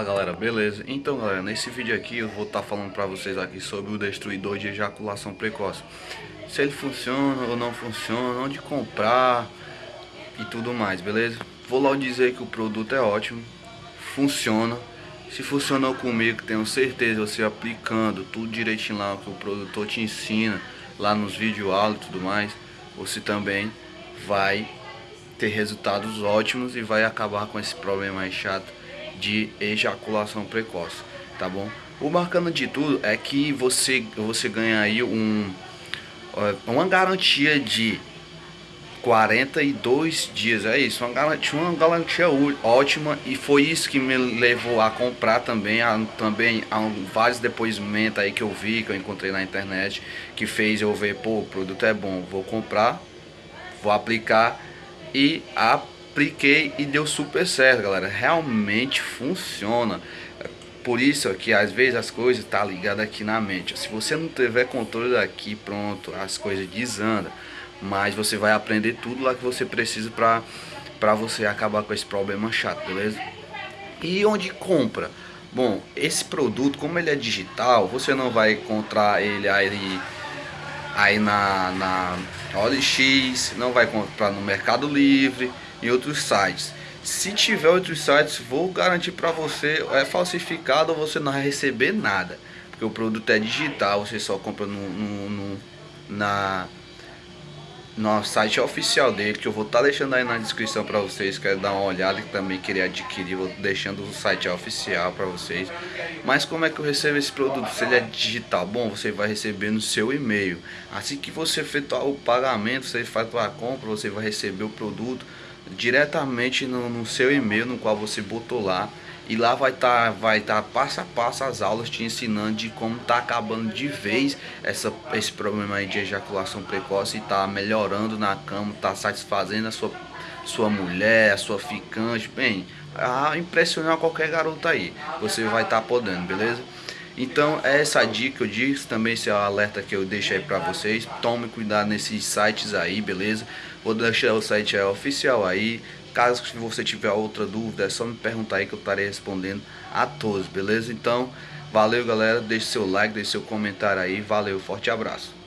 Fala galera, beleza? Então galera, nesse vídeo aqui eu vou estar tá falando pra vocês aqui sobre o destruidor de ejaculação precoce Se ele funciona ou não funciona, onde comprar e tudo mais, beleza? Vou logo dizer que o produto é ótimo, funciona Se funcionou comigo, tenho certeza, você aplicando tudo direitinho lá que o produtor te ensina Lá nos vídeos aula e tudo mais Você também vai ter resultados ótimos e vai acabar com esse problema aí chato de ejaculação precoce, tá bom? O bacana de tudo é que você, você ganha aí um, uma garantia de 42 dias, é isso, uma garantia, uma garantia ótima e foi isso que me levou a comprar também, a, também há vários depoimentos aí que eu vi, que eu encontrei na internet, que fez eu ver, pô, o produto é bom, vou comprar, vou aplicar e a apliquei e deu super certo, galera. Realmente funciona. Por isso que às vezes as coisas tá ligadas aqui na mente. Se você não tiver controle daqui, pronto, as coisas desandam. Mas você vai aprender tudo lá que você precisa para para você acabar com esse problema chato, beleza? E onde compra? Bom, esse produto, como ele é digital, você não vai encontrar ele aí, aí na, na OLX, não vai comprar no Mercado Livre, em outros sites. Se tiver outros sites, vou garantir para você, é falsificado, você não vai receber nada. Porque o produto é digital, você só compra no, no, no na, no site oficial dele, que eu vou estar tá deixando aí na descrição para vocês, quer dar uma olhada e também querer adquirir, vou deixando o site oficial para vocês. Mas como é que eu recebo esse produto? Se ele é digital, bom, você vai receber no seu e-mail. Assim que você efetuar o pagamento, você faz a compra, você vai receber o produto diretamente no, no seu e-mail no qual você botou lá e lá vai estar tá, vai tá passo a passo as aulas te ensinando de como tá acabando de vez essa, esse problema aí de ejaculação precoce e tá melhorando na cama, tá satisfazendo a sua, sua mulher, a sua ficante, bem, a impressionar qualquer garota aí, você vai estar tá podendo, beleza? Então é essa dica que eu disse, também esse é o alerta que eu deixo aí pra vocês. Tome cuidado nesses sites aí, beleza? Vou deixar o site oficial aí. Caso você tiver outra dúvida, é só me perguntar aí que eu estarei respondendo a todos, beleza? Então, valeu galera, deixe seu like, deixe seu comentário aí. Valeu, forte abraço.